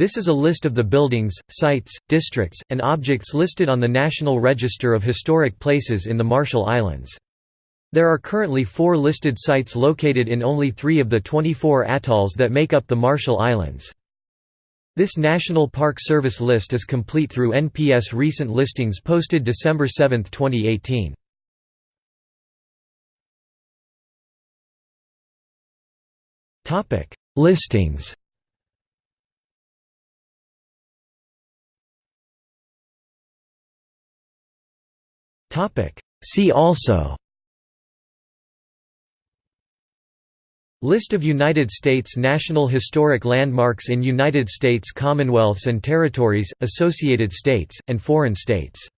This is a list of the buildings, sites, districts, and objects listed on the National Register of Historic Places in the Marshall Islands. There are currently four listed sites located in only three of the 24 atolls that make up the Marshall Islands. This National Park Service list is complete through NPS recent listings posted December 7, 2018. Listings See also. List of United States National Historic Landmarks in United States Commonwealths and Territories, Associated States, and foreign states